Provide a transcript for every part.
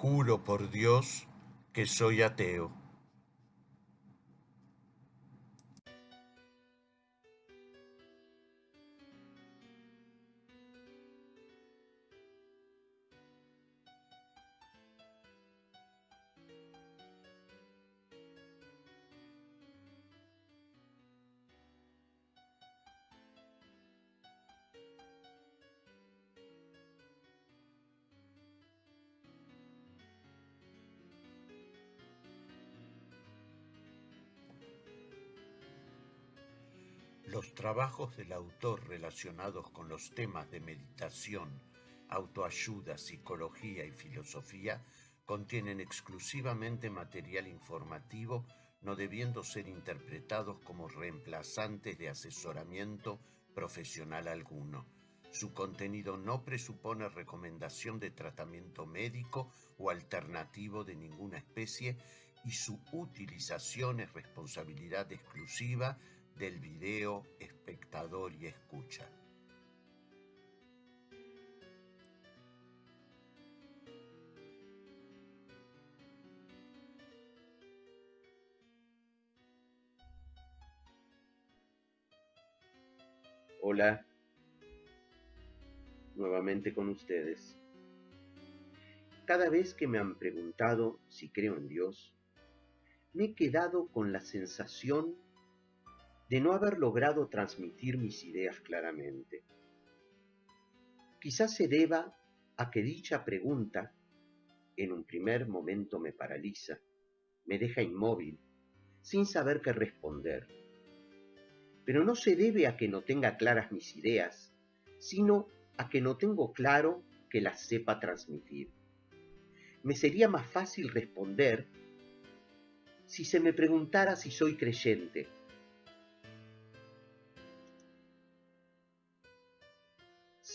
Juro por Dios que soy ateo. Los trabajos del autor relacionados con los temas de meditación, autoayuda, psicología y filosofía contienen exclusivamente material informativo no debiendo ser interpretados como reemplazantes de asesoramiento profesional alguno. Su contenido no presupone recomendación de tratamiento médico o alternativo de ninguna especie y su utilización es responsabilidad exclusiva del video espectador y escucha. Hola, nuevamente con ustedes. Cada vez que me han preguntado si creo en Dios, me he quedado con la sensación de no haber logrado transmitir mis ideas claramente. Quizás se deba a que dicha pregunta en un primer momento me paraliza, me deja inmóvil, sin saber qué responder. Pero no se debe a que no tenga claras mis ideas, sino a que no tengo claro que las sepa transmitir. Me sería más fácil responder si se me preguntara si soy creyente,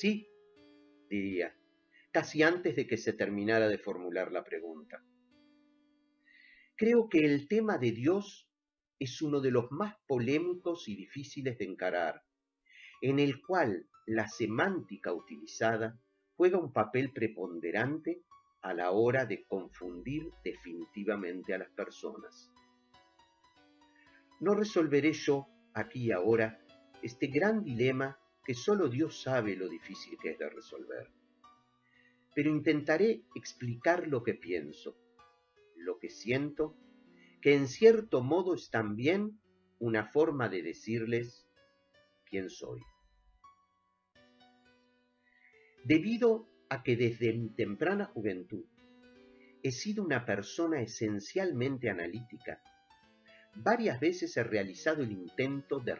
Sí, diría, casi antes de que se terminara de formular la pregunta. Creo que el tema de Dios es uno de los más polémicos y difíciles de encarar, en el cual la semántica utilizada juega un papel preponderante a la hora de confundir definitivamente a las personas. No resolveré yo aquí y ahora este gran dilema que solo Dios sabe lo difícil que es de resolver. Pero intentaré explicar lo que pienso, lo que siento, que en cierto modo es también una forma de decirles quién soy. Debido a que desde mi temprana juventud he sido una persona esencialmente analítica, varias veces he realizado el intento de,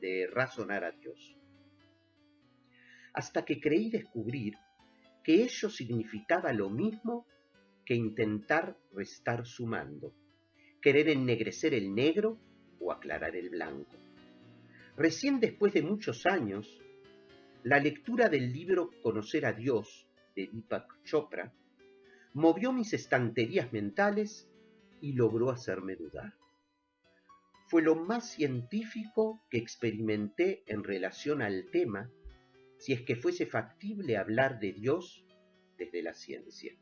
de razonar a Dios hasta que creí descubrir que ello significaba lo mismo que intentar restar sumando, querer ennegrecer el negro o aclarar el blanco. Recién después de muchos años, la lectura del libro Conocer a Dios de Deepak Chopra movió mis estanterías mentales y logró hacerme dudar. Fue lo más científico que experimenté en relación al tema si es que fuese factible hablar de Dios desde la ciencia.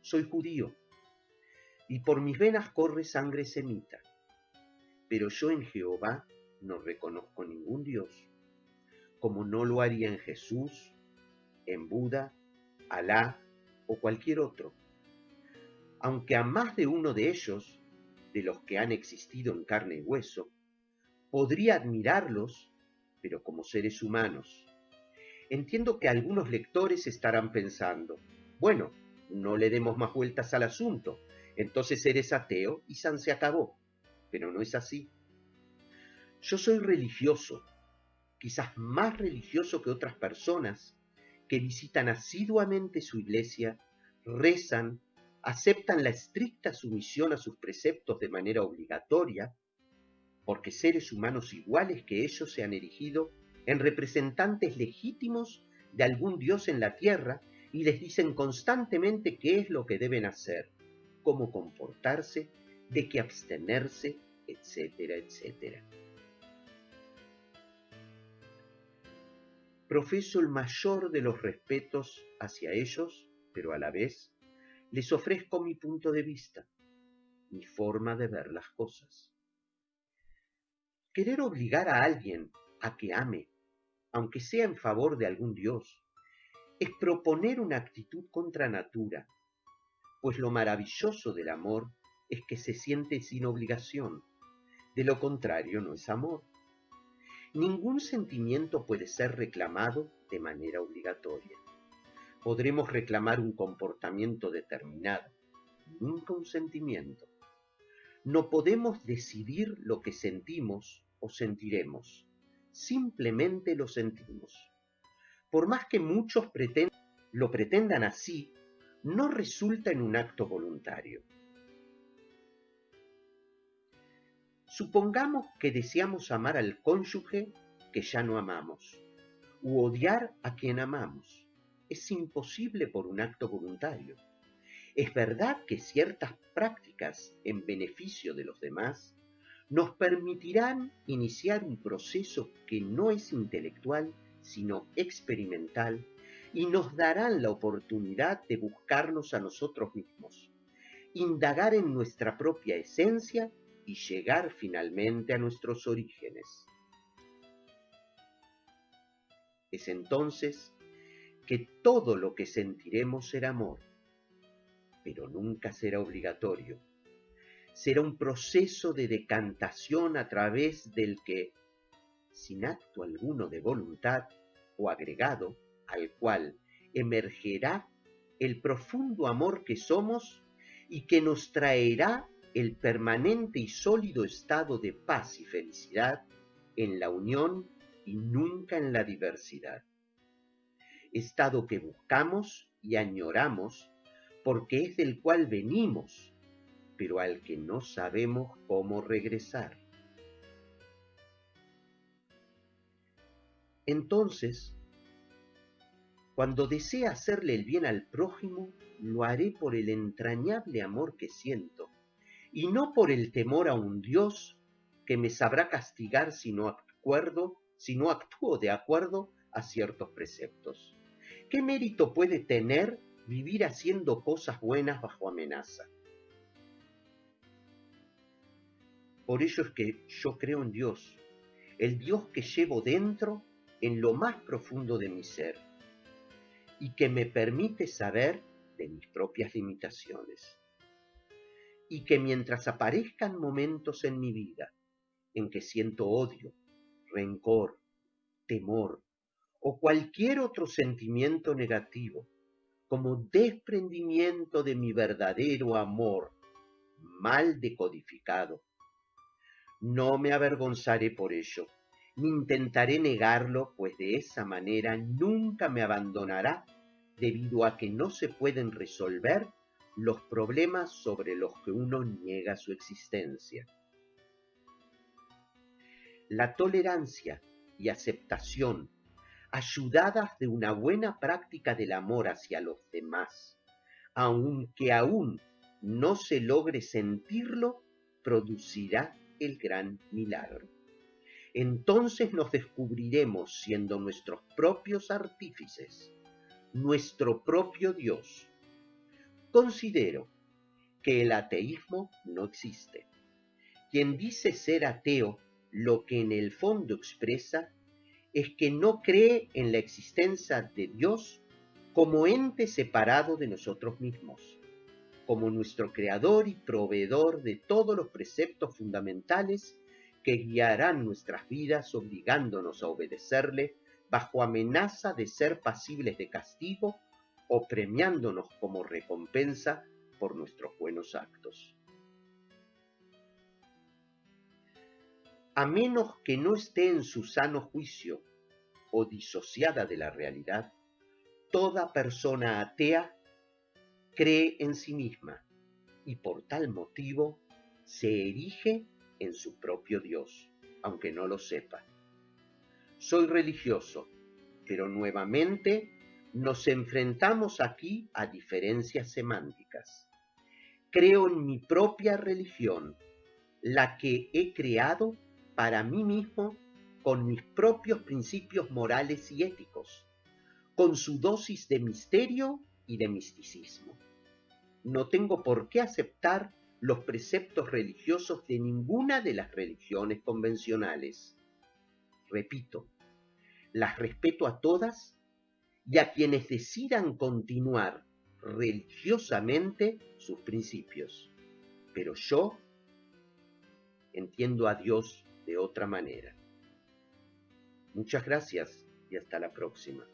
Soy judío y por mis venas corre sangre semita, pero yo en Jehová no reconozco ningún Dios, como no lo haría en Jesús, en Buda, Alá o cualquier otro. Aunque a más de uno de ellos, de los que han existido en carne y hueso, podría admirarlos pero como seres humanos. Entiendo que algunos lectores estarán pensando, bueno, no le demos más vueltas al asunto, entonces eres ateo y San se acabó. Pero no es así. Yo soy religioso, quizás más religioso que otras personas que visitan asiduamente su iglesia, rezan, aceptan la estricta sumisión a sus preceptos de manera obligatoria porque seres humanos iguales que ellos se han erigido en representantes legítimos de algún dios en la tierra y les dicen constantemente qué es lo que deben hacer, cómo comportarse, de qué abstenerse, etcétera, etcétera. Profeso el mayor de los respetos hacia ellos, pero a la vez les ofrezco mi punto de vista, mi forma de ver las cosas. Querer obligar a alguien a que ame, aunque sea en favor de algún Dios, es proponer una actitud contra natura, pues lo maravilloso del amor es que se siente sin obligación, de lo contrario no es amor. Ningún sentimiento puede ser reclamado de manera obligatoria. Podremos reclamar un comportamiento determinado, nunca un sentimiento. No podemos decidir lo que sentimos o sentiremos, simplemente lo sentimos. Por más que muchos lo pretendan así, no resulta en un acto voluntario. Supongamos que deseamos amar al cónyuge que ya no amamos, u odiar a quien amamos. Es imposible por un acto voluntario. Es verdad que ciertas prácticas en beneficio de los demás nos permitirán iniciar un proceso que no es intelectual, sino experimental, y nos darán la oportunidad de buscarnos a nosotros mismos, indagar en nuestra propia esencia y llegar finalmente a nuestros orígenes. Es entonces que todo lo que sentiremos será amor, pero nunca será obligatorio será un proceso de decantación a través del que, sin acto alguno de voluntad o agregado, al cual emergerá el profundo amor que somos y que nos traerá el permanente y sólido estado de paz y felicidad en la unión y nunca en la diversidad. Estado que buscamos y añoramos porque es del cual venimos pero al que no sabemos cómo regresar. Entonces, cuando desee hacerle el bien al prójimo, lo haré por el entrañable amor que siento, y no por el temor a un Dios que me sabrá castigar si no acuerdo, si no actúo de acuerdo a ciertos preceptos. ¿Qué mérito puede tener vivir haciendo cosas buenas bajo amenaza? Por ello es que yo creo en Dios, el Dios que llevo dentro en lo más profundo de mi ser y que me permite saber de mis propias limitaciones. Y que mientras aparezcan momentos en mi vida en que siento odio, rencor, temor o cualquier otro sentimiento negativo, como desprendimiento de mi verdadero amor mal decodificado, no me avergonzaré por ello, ni intentaré negarlo, pues de esa manera nunca me abandonará, debido a que no se pueden resolver los problemas sobre los que uno niega su existencia. La tolerancia y aceptación, ayudadas de una buena práctica del amor hacia los demás, aunque aún no se logre sentirlo, producirá el gran milagro. Entonces nos descubriremos siendo nuestros propios artífices, nuestro propio Dios. Considero que el ateísmo no existe. Quien dice ser ateo, lo que en el fondo expresa es que no cree en la existencia de Dios como ente separado de nosotros mismos como nuestro creador y proveedor de todos los preceptos fundamentales que guiarán nuestras vidas obligándonos a obedecerle bajo amenaza de ser pasibles de castigo o premiándonos como recompensa por nuestros buenos actos. A menos que no esté en su sano juicio o disociada de la realidad, toda persona atea cree en sí misma y por tal motivo se erige en su propio Dios, aunque no lo sepa. Soy religioso, pero nuevamente nos enfrentamos aquí a diferencias semánticas. Creo en mi propia religión, la que he creado para mí mismo con mis propios principios morales y éticos, con su dosis de misterio y de misticismo. No tengo por qué aceptar los preceptos religiosos de ninguna de las religiones convencionales. Repito, las respeto a todas y a quienes decidan continuar religiosamente sus principios. Pero yo entiendo a Dios de otra manera. Muchas gracias y hasta la próxima.